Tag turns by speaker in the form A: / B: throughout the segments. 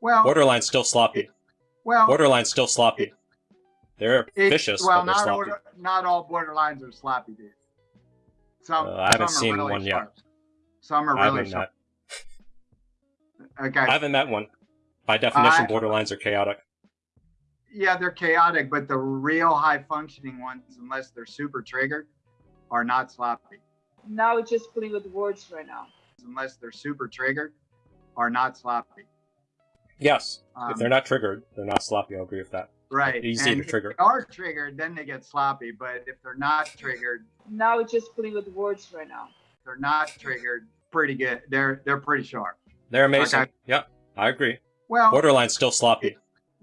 A: Well,
B: Borderline's still sloppy.
A: well,
B: Borderline's still sloppy. They're
A: it-
B: vicious,
A: well,
B: but they're
A: not
B: sloppy.
A: all, not all borderlines are sloppy, dude. Some,
B: Uh, I haven't
A: some
B: seen
A: really
B: one yet.
A: Some are really
B: haven't
A: sharp.
B: met.
A: Okay.
B: I haven't met one. By definition,
A: I-
B: borderlines are chaotic.
A: yeah, they're chaotic, but the real high functioning ones, unless they're super triggered, are not sloppy.
C: Now we're just playing with words right now.
A: Unless they're super triggered, are not sloppy.
B: Yes,
A: Um,
B: if they're not triggered, they're not sloppy. I'll agree with that.
A: right.
B: easy
A: and
B: to trigger.
A: If they are triggered, then they get sloppy. But if they're not triggered,
C: Now we're just playing with words right now.
A: they're not triggered. Pretty good. They're they're pretty sharp.
B: They're amazing.
A: Okay.
B: Yeah, I agree.
A: Well,
B: borderline still sloppy.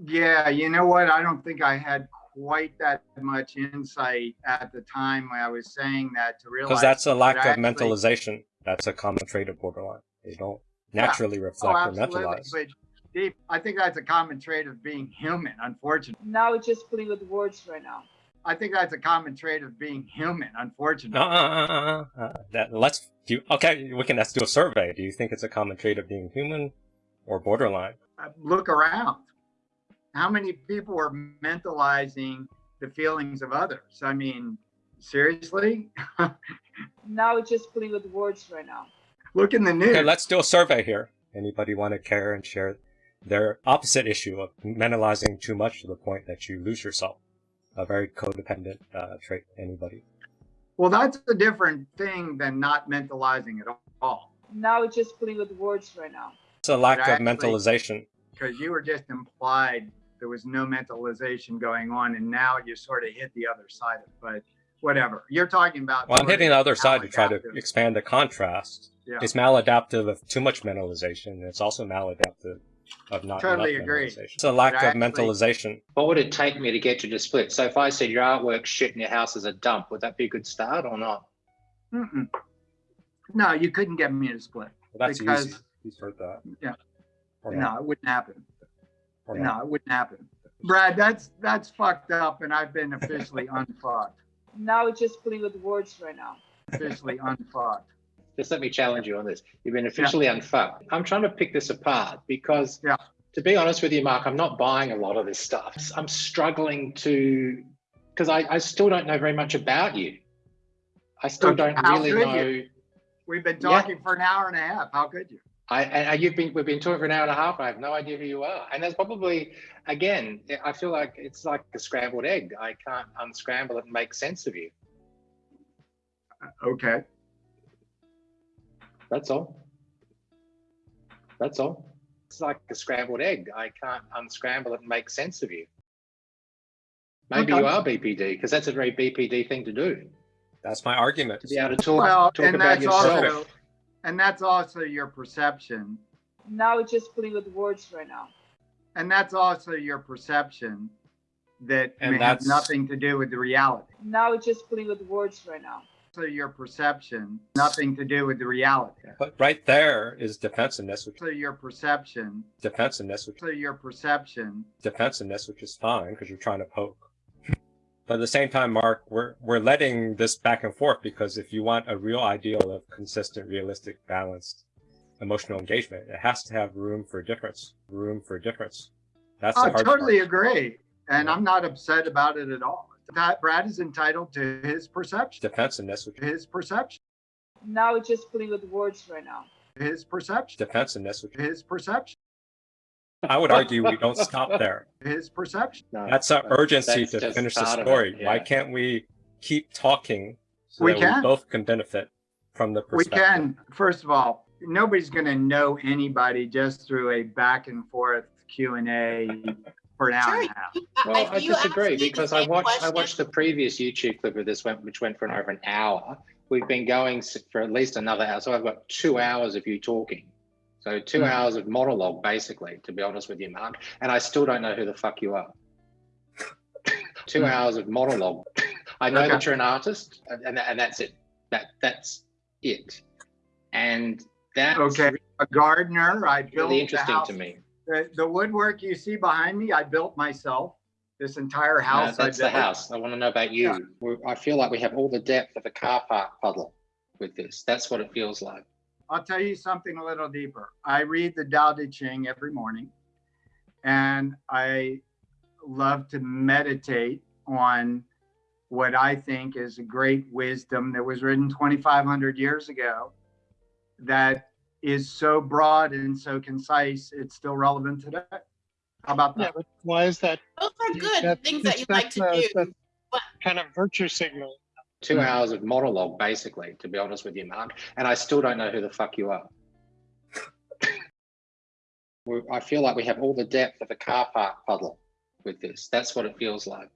A: Yeah, you know what? I don't think I had quite that much insight at the time when I was saying that to realize
B: Because that's a lack
A: that
B: of
A: actually-
B: mentalization. That's a common trait of borderline. They don't naturally
A: Oh,
B: reflect or mentalize.
A: But Steve, I think that's a common trait of being human, unfortunately.
C: Now we're just playing with words right now.
A: I think that's a common trait of being human, unfortunately.
B: Uh, uh, uh, uh, uh, that, let's do. Okay, we can. Let's do a survey. Do you think it's a common trait of being human or borderline?
A: Uh, Look around. How many people are mentalizing the feelings of others? I mean, seriously?
C: Now we're just playing with words right now.
A: Look in the news.
B: Okay, let's do a survey here. Anybody want to care and share their opposite issue of mentalizing too much to the point that you lose yourself? A very codependent uh, trait. Anybody?
A: well, that's a different thing than not mentalizing at all.
C: Now we're just playing with words right now.
B: It's a lack
A: But
B: of
A: actually-
B: mentalization.
A: because you were just implied there was no mentalization going on, and now you sort of hit the other side of it. But whatever, you're talking about.
B: Well, I'm hitting the other side to try to expand the contrast.
A: Yeah.
B: It's maladaptive of too much mentalization. and It's also maladaptive of not
A: Totally agree.
B: It's a lack
A: But
B: of mentalization.
D: What would it take me to get you to split? So if I said your artwork's shit and your house is a dump, would that be a good start or not?
A: Mm-mm. No, you couldn't get me to split.
B: Well, that's
A: Because-
B: easy. He's heard that.
A: Yeah.
B: Or
A: No, it wouldn't happen. No, it wouldn't happen. Brad, that's that's fucked up, and I've been officially unfucked.
C: Now we're just playing with words right now.
A: Officially unfucked.
D: Just let me challenge you on this. You've been officially unfucked. I'm trying to pick this apart because,
A: Yeah.
D: to be honest with you, Mark, I'm not buying a lot of this stuff. I'm struggling to, because I, I still don't know very much about you. I still
A: Okay,
D: don't really know.
A: you? We've been
D: Yeah.
A: talking for an hour and a half. How could you?
D: I, and and you've been we've been talking for an hour and a half. I have no idea who you are, and that's probably again. I feel like it's like a scrambled egg. I can't unscramble it and make sense of you.
A: Uh, okay.
D: That's all. That's all. It's like a scrambled egg. I can't unscramble it and make sense of you. Maybe
A: Okay.
D: you are BPD because that's a very BPD thing to do.
B: That's my argument.
D: To be able to talk,
A: Well,
D: talk
A: and
D: about
A: that's
D: yourself.
A: also, and that's also your perception,
C: Now we're just playing with words right now.
A: and that's also your perception that
B: And
A: may have nothing to do with the reality.
C: Now we're just playing with words right now.
A: So your perception, nothing to do with the reality.
B: But right there is defensiveness, which
A: So your perception,
B: defensiveness, which
A: so your perception,
B: defensiveness, which is fine because you're trying to poke. But at the same time, Mark, we're we're letting this back and forth because if you want a real ideal of consistent, realistic, balanced emotional engagement, it has to have room for difference. Room for difference. That's
A: I totally
B: part.
A: agree, and
B: Yeah.
A: I'm not upset about it at all. That Brad is entitled to his perception,
B: Defensiveness, which
A: his perception,
C: Now we're just playing with words right now.
A: his perception,
B: defensiveness, which
A: his perception,
B: I would argue we don't stop there.
A: his perception.
D: No,
B: That's our
D: but
B: urgency
D: that's
B: to finish the
D: part of it,
B: story. Why can't we keep talking so
A: We
B: that
A: can.
B: we both can benefit from the
A: perception.
B: We
A: can, first of all, nobody's going to know anybody just through a back and forth Q and A for an hour
E: Sure.
A: and a half.
D: Well, I
E: If you ask
D: disagree because I
E: same
D: watched I watched the previous YouTube clip of this went which went for an over an hour. We've been going for at least another hour, so I've got two hours of you talking. So 2
A: Mhm.
D: hours of monologue, basically, to be honest with you, Mark. And I still don't know who the fuck you are. two
A: Mhm.
D: hours of monologue. I know
A: Okay.
D: that you're an artist, and, and and that's it. That that's it. And that's
A: Okay, a gardener. I built
D: really
A: the
D: interesting
A: house.
D: to me.
A: The, the woodwork you see behind me, I built myself. This entire house. I
D: that's the house. I want to know about you.
A: Yeah.
D: I feel like we have all the depth of a car park puddle with this. That's what it feels like.
A: I'll tell you something a little deeper. I read the Tao Te Ching every morning, and I love to meditate on what I think is a great wisdom that was written 2,500 years ago that is so broad and so concise, it's still relevant today. How about that?
E: but why is that?
F: Those are good
E: That-
F: things that you'd like to
E: uh,
F: do.
E: that's
F: but-
E: Kind of virtue signal.
D: Two hours of monologue, basically, to be honest with you, Mark. And I still don't know who the fuck you are. I feel like we have all the depth of a car park puddle with this. That's what it feels like.